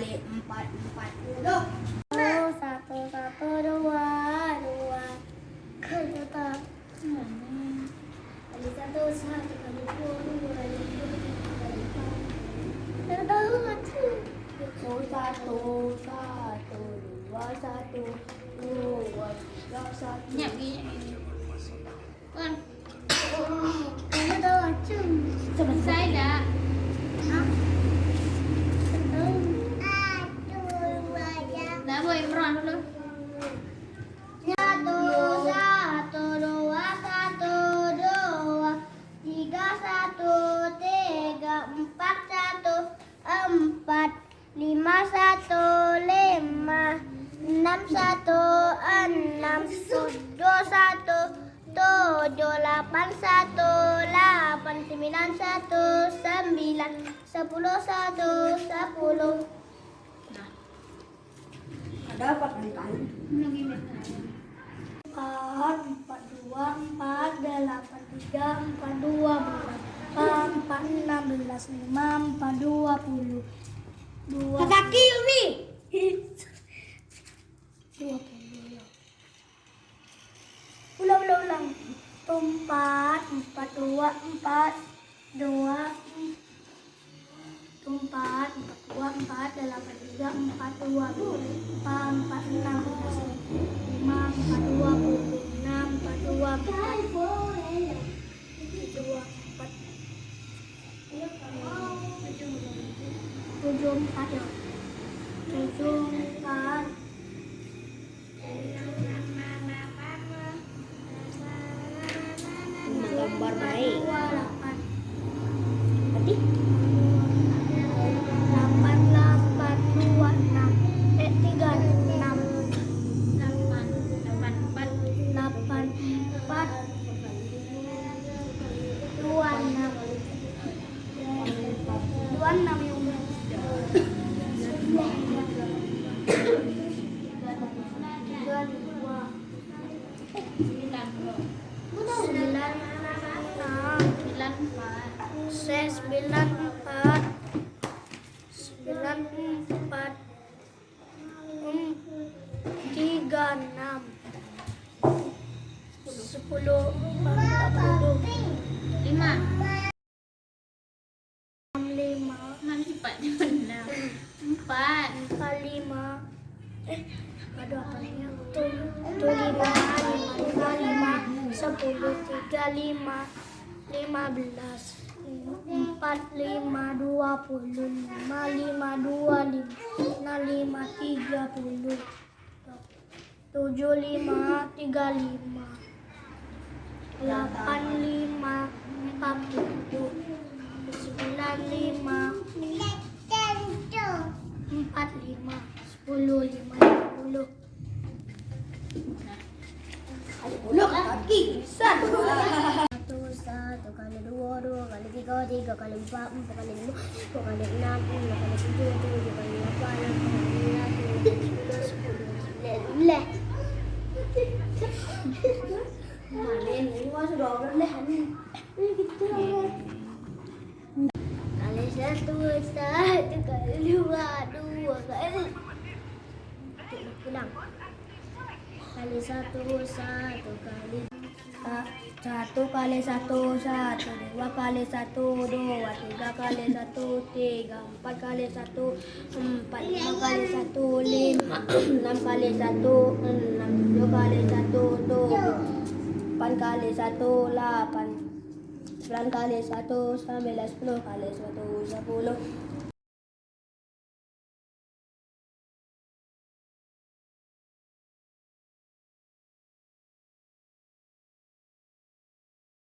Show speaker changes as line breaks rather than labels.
kali empat empat puluh. Satu satu dua dua. Kali satu kali satu satu kali dua dua kali kali satu satu satu dua satu dua tiga satu.
Nyap gini. Kan selesai Imran dulu.
Satu, satu, dua, satu, dua, tiga, satu, tiga, empat, satu, empat, lima, satu, lima, enam, satu, enam, tujuh, satu, tujuh, delapan, satu, delapan, sembilan, satu, sembilan, sepuluh, satu, sepuluh. Kali-kali?
Lagi
empat empat dua empat delapan tiga empat dua empat empat enam belas lima empat dua puluh. Dua kaki Umi. Dua puluh. Ulang ulang ulang. Empat empat dua empat dua empat empat dua empat delapan tiga empat dua empat empat enam lima empat dua enam empat dua tujuh empat ya tujuh empat
Gambar baik.
Sembilan empat.
Sembilan empat. Em, tiga enam. Sepuluh empat puluh.
Lima.
enam lima.
Enam cepat enam. Empat.
empat lima. Eh ada apa nih tuh tuh lima lima lima sepuluh tiga lima lima belas empat lima dua puluh lima lima dua lima lima tiga puluh tujuh lima tiga lima delapan lima empat puluh sembilan lima kali tiga tiga kali empat empat kali lima dua kali enam enam kali tujuh tujuh kali delapan delapan kali sembilan sepuluh sembilan
ini masuk dua belas nih.
kali satu satu kali dua dua kali pulang kali satu satu kali satu kali satu satu dua kali satu dua tiga kali satu tiga empat kali satu empat lima kali satu lima enam kali satu enam tujuh kali satu tujuh delapan kali satu delapan sembilan kali satu sembilan sepuluh kali satu sepuluh